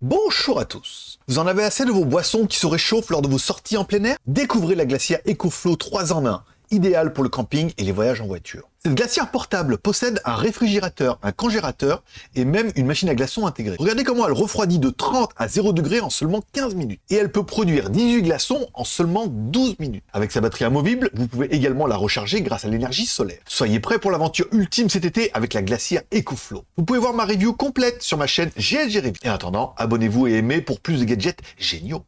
Bonjour à tous. Vous en avez assez de vos boissons qui se réchauffent lors de vos sorties en plein air? Découvrez la glacière EcoFlow 3 en 1, idéale pour le camping et les voyages en voiture. Cette glacière portable possède un réfrigérateur, un congélateur et même une machine à glaçons intégrée. Regardez comment elle refroidit de 30 à 0 degrés en seulement 15 minutes. Et elle peut produire 18 glaçons en seulement 12 minutes. Avec sa batterie amovible, vous pouvez également la recharger grâce à l'énergie solaire. Soyez prêts pour l'aventure ultime cet été avec la glacière EcoFlow. Vous pouvez voir ma review complète sur ma chaîne GLG Review. Et en attendant, abonnez-vous et aimez pour plus de gadgets géniaux.